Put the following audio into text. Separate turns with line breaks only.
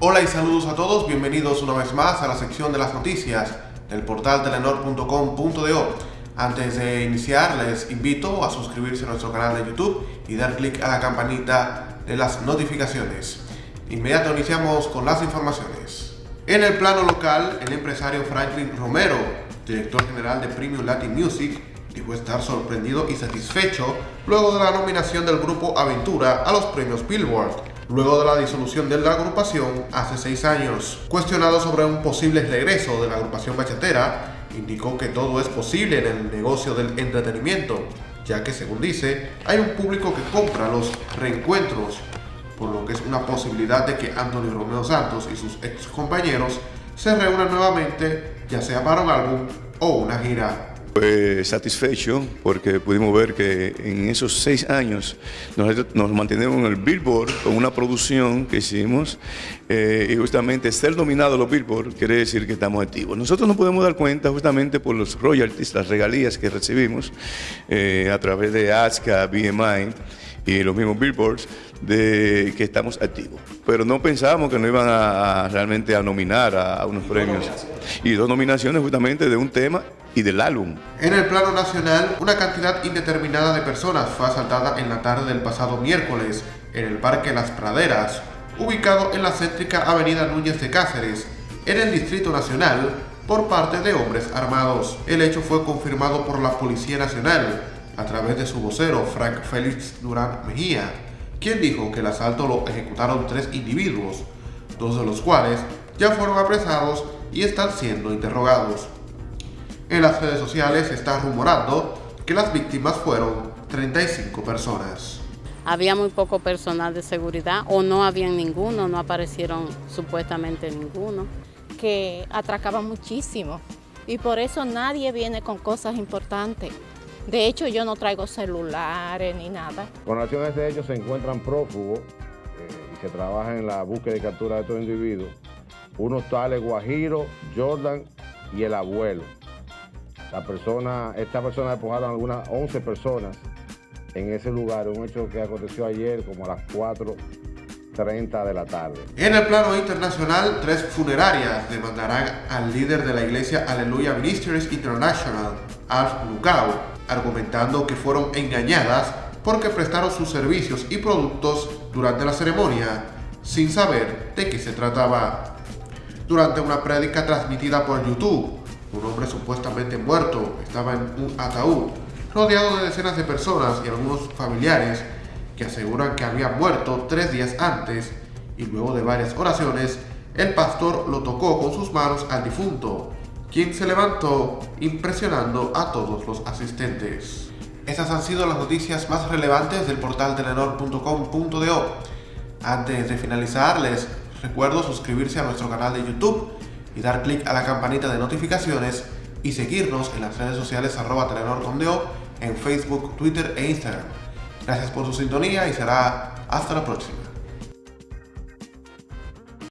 Hola y saludos a todos, bienvenidos una vez más a la sección de las noticias del portal telenor.com.do. Antes de iniciar les invito a suscribirse a nuestro canal de YouTube y dar clic a la campanita de las notificaciones. Inmediato iniciamos con las informaciones. En el plano local, el empresario Franklin Romero, director general de Premium Latin Music, dijo estar sorprendido y satisfecho luego de la nominación del grupo Aventura a los premios Billboard, luego de la disolución de la agrupación hace seis años. Cuestionado sobre un posible regreso de la agrupación bachatera, indicó que todo es posible en el negocio del entretenimiento, ya que según dice, hay un público que compra los reencuentros, por lo que es una posibilidad de que Anthony Romeo Santos y sus ex compañeros se reúnan nuevamente, ya sea para un álbum o una gira.
Fue satisfecho porque pudimos ver que en esos seis años nos, mantenemos en el Billboard con una producción que hicimos eh, y justamente ser dominado los Billboard quiere decir que estamos activos. Nosotros nos podemos dar cuenta justamente por los royalties, las regalías que recibimos eh, a través de ASCA, BMI y los mismos billboards de que estamos activos. Pero no pensábamos que no iban a, realmente a nominar a, unos premios. Y dos nominaciones justamente de un tema y del álbum.
En el plano nacional, una cantidad indeterminada de personas fue asaltada en la tarde del pasado miércoles en el Parque Las Praderas, ubicado en la céntrica Avenida Núñez de Cáceres, en el Distrito Nacional, por parte de hombres armados. El hecho fue confirmado por la Policía Nacional, a través de su vocero Frank Félix Durán Mejía, quien dijo que el asalto lo ejecutaron tres individuos, dos de los cuales ya fueron apresados y están siendo interrogados. En las redes sociales se está rumorando que las víctimas fueron 35 personas.
Había muy poco personal de seguridad o no había ninguno, no aparecieron supuestamente ninguno.
Que atracaba muchísimo y por eso nadie viene con cosas importantes. De hecho, yo no traigo celulares ni nada.
Con relación a este hecho, se encuentran prófugos eh, y se trabaja en la búsqueda y captura de estos individuos. Unos tales Guajiro, Jordan y el abuelo. La persona, esta persona despojaron algunas 11 personas en ese lugar, un hecho que aconteció ayer como a las 4.30 de la tarde.
En el plano internacional, tres funerarias demandarán al líder de la iglesia Aleluya Ministries International, Alf Lucao, argumentando que fueron engañadas porque prestaron sus servicios y productos durante la ceremonia sin saber de qué se trataba. Durante una prédica transmitida por YouTube, un hombre supuestamente muerto estaba en un ataúd, rodeado de decenas de personas y algunos familiares que aseguran que había muerto tres días antes y luego de varias oraciones, el pastor lo tocó con sus manos al difunto, quien se levantó impresionando a todos los asistentes. Esas han sido las noticias más relevantes del portal telenor.com.do. Antes de finalizar, les recuerdo suscribirse a nuestro canal de YouTube y dar clic a la campanita de notificaciones y seguirnos en las redes sociales arroba telenor.do en Facebook, Twitter e Instagram. Gracias por su sintonía y será hasta la próxima.